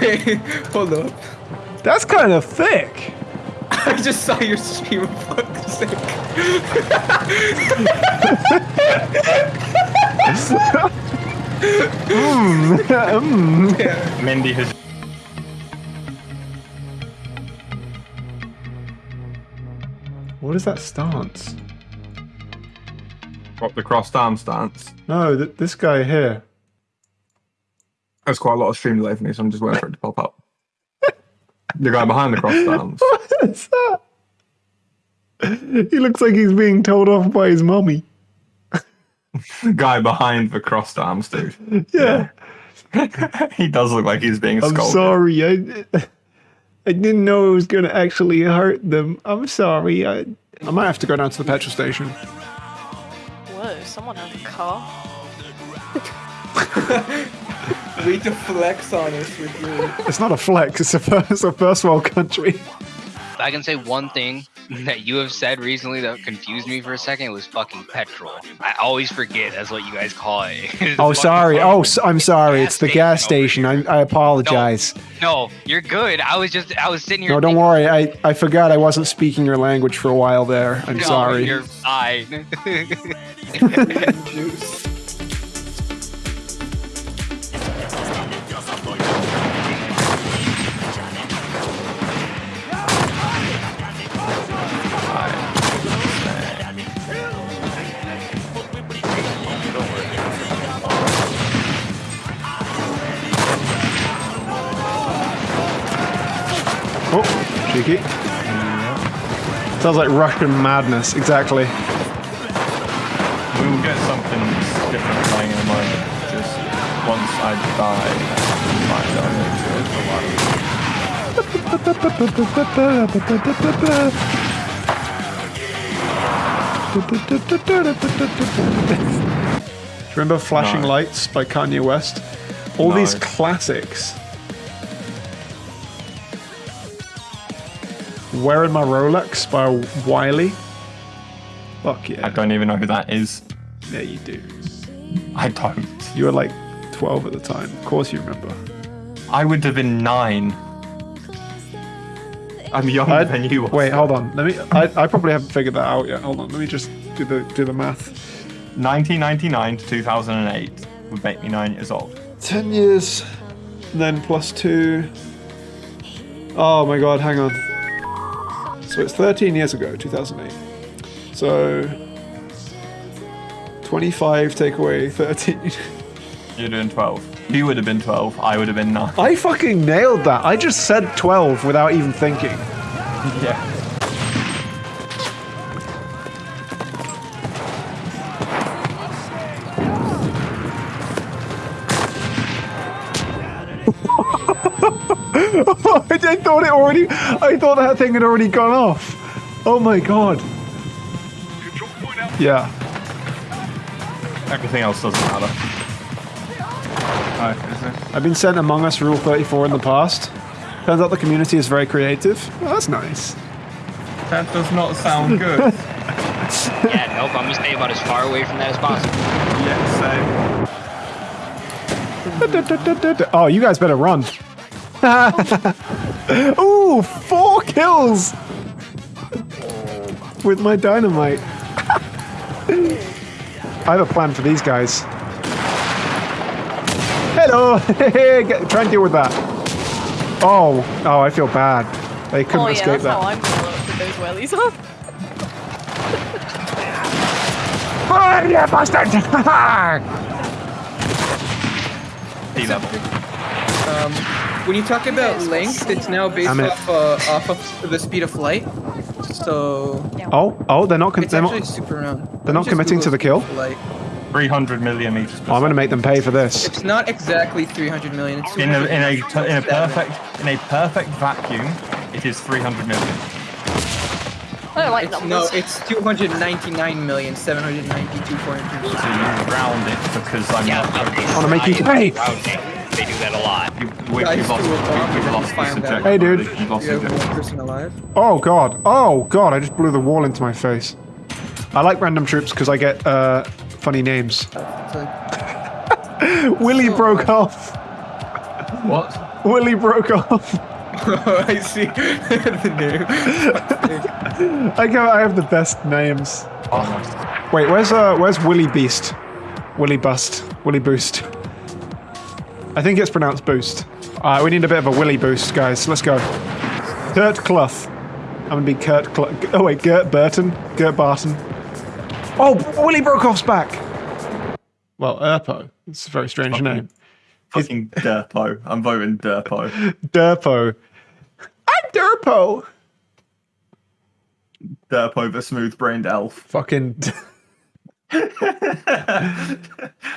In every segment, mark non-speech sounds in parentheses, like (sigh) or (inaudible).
Wait, hold up. That's kind of thick. I just saw your stream. Fuck's sake. (laughs) Mm. Mindy has. What is that stance? What the crossed arm stance. No, th this guy here. There's quite a lot of stream delay for me, so I'm just waiting for it to pop up. (laughs) the guy behind the crossed arms. (laughs) What is that? He looks like he's being told off by his mummy. The (laughs) guy behind the crossed arms, dude. Yeah. he does look like he's being I'm scolded. sorry. I, I didn't know it was going to actually hurt them. I'm sorry. I, I might have to go down to the petrol station. Whoa, someone has a car. Way to flex on us with your. It's not a flex. It's a, fir- it's a first world country. I can say one thing that you have said recently that confused me for a second was fucking petrol. I always forget that's what you guys call it. (laughs) Oh, sorry. petrol. Oh, I'm sorry. It's the gas station. I, I apologize. No, you're good. I was just I was sitting here. No, don't worry. I, I forgot I wasn't speaking your language for a while there. I'm No, sorry. You're fine. (laughs) Oh, cheeky. Sounds like Russian madness. Exactly. We will get something different playing in a moment. Just once I die, I find out it's. Remember Flashing No. Lights by Kanye West? All these classics. Wearing My Rolex by Wiley. Fuck yeah. I don't even know who that is. Yeah, you do. I don't. You were like 12 at the time. Of course you remember. I would have been nine. I'm younger I'd- than you. Wait, hold on. Let me. I, I probably haven't figured that out yet. Hold on. Let me just do the do the math. 1999 to 2008 would make me nine years old. 10 years, then plus two. Oh my god, hang on. So it's 13 years ago, 2008. So 25 take away 13. (laughs) You're doing 12. You would have been 12. I would have been nine. I fucking nailed that. I just said 12 without even thinking. (laughs) Yeah. Thought it already. I thought that thing had already gone off. Oh my god. Yeah. Everything else doesn't matter. Alright. I've been sent Among Us Rule 34 in the past. Turns out the community is very creative. Oh, that's nice. That does not sound good. (laughs) yeah, nope. I'm gonna stay about as far away from that as possible. yeah, Oh, you guys better run. (laughs) (laughs) Ooh, four kills with my dynamite. (laughs) I have a plan for these guys. Hello, (laughs) Get- try and deal with that. Oh, oh, I feel bad. They couldn't Oh yeah, escape that's how. I'm gonna look with those wellies on. Oh, yeah, bastard! Sea level. Um, when you talk about length, it's now based Damn it. off uh, off of the speed of light. So oh, oh, they're not. Con- it's they're actually not. super round. they're not Just committing to the kill? speed light. 300 million meters per Oh, I'm gonna make them pay for this. It's not exactly 300 million. It's in a, in a in a perfect in a perfect vacuum, it is 300 million. I don't like It's, numbers. no, it's 299 million 792 402. So you round it because I'm Yeah, not. but they wanna make you pay. And round it. They do that a lot. You, we, Guys we've lost, threw a bomb we, and we've lost the find subject. Hey, dude. We've lost You the have one subject. person alive. Oh god. Oh god, I just blew the wall into my face. I like random troops because I get uh, funny names. It's like, Willie broke off. What? Willie broke off. oh, I see (laughs) the name. I go. I have the best names. Oh, Wait, where's uh, where's Willie Beast? Willie Bust. Willie Boost. I think it's pronounced Boost. Alright, we need a bit of a Willie Boost, guys. Let's go. Kurt Clough. I'm gonna be Kurt Clough. Oh wait, Gert Burton. Gert Barton. Oh, Willie Brokoff's back. Well, Erpo. It's a very strange name. Fucking Derpo. I'm voting Derpo. Derpo. I'm Derpo. Derpo the smooth brained elf. Fucking. I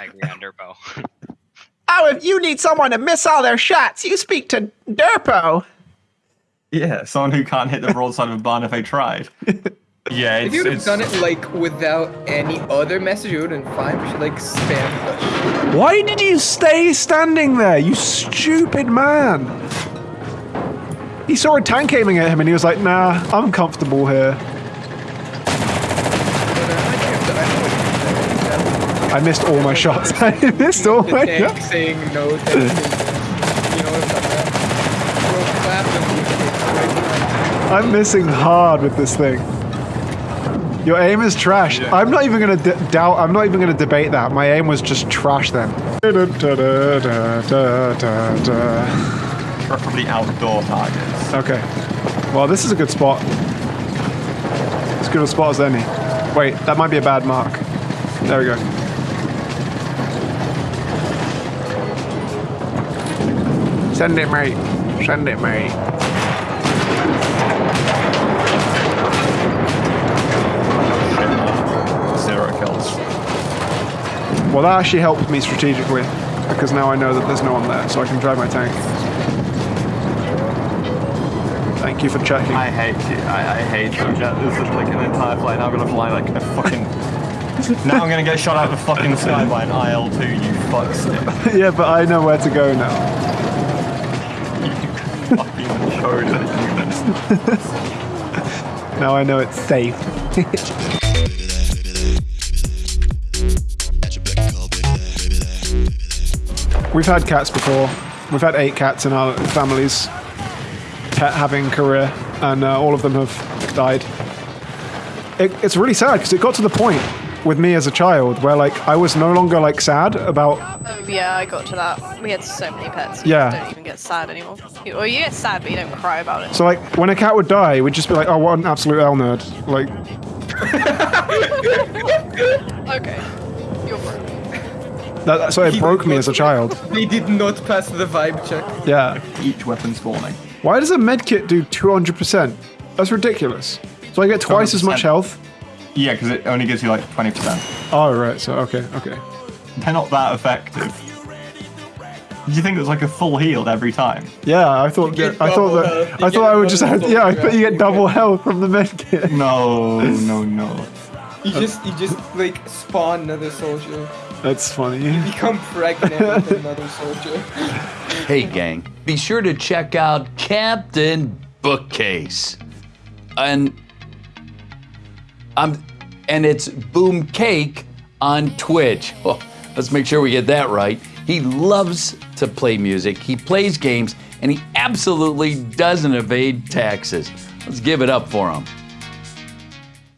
agree on Derpo. Oh, if you need someone to miss all their shots, you speak to Derpo. Yeah, someone who can't hit the broadside of a barn if they tried. Yeah, If you would have done it like without any other message, it would have been fine. We should like spam. Why did you stay standing there, you stupid man? He saw a tank aiming at him and he was like, nah, I'm comfortable here. I missed all my shots. (laughs) I missed all The my tank shots. saying no. Thank you. You know what I'm talking about? Bro, clap them, you kids, right I'm missing hard with this thing. Your aim is trash. I'm not even gonna d- doubt. I'm not even gonna debate that. My aim was just trash then. preferably outdoor targets. Okay. Well, this is a good spot. As good a spot as any. Wait, that might be a bad mark. There we go. Send it, mate. Send it, mate. Zero kills. Well, that actually helped me strategically because now I know that there's no one there, so I can drive my tank. Thank you for checking. I hate you. I, I hate you. Jet. This is like an entire flight. Now I'm gonna fly like a fucking. (laughs) now I'm gonna get shot out of the fucking sky by an IL-2. You fuckstick. (laughs) yeah, but I know where to go now. (laughs) Now I know it's safe. (laughs) We've had cats before. We've had eight cats in our families. Pet having career, and uh, all of them have died. It, it's really sad because it got to the point with me as a child where like I was no longer like sad about Oh, yeah, I got to that. We had so many pets. Yeah. just don't even get sad anymore. You, or you get sad, but you don't cry about it. so like when a cat would die, we'd just be like, oh, what an absolute L nerd. Like (laughs) Okay. You're broke. that, so it broke me as a child. (laughs) They did not pass the vibe check. Yeah. Each weapon spawning. Why does a medkit do 200%? That's ridiculous. So I get twice as much health? Yeah, because it only gives you like 20%. Oh, right. So, okay, okay. They're not that effective. Did you think it was like a full healed every time? Yeah, I thought You get I thought that health. I thought I would just double have, yeah, I thought you get double health from the medkit. No, no, no. You just you just like spawn another soldier. That's funny. You become pregnant with another soldier. Hey, gang, be sure to check out Captain Bookcase. And um, and it's Boom Cake on Twitch. Oh, let's make sure we get that right. He loves to play music, he plays games, and he absolutely doesn't evade taxes. Let's give it up for him.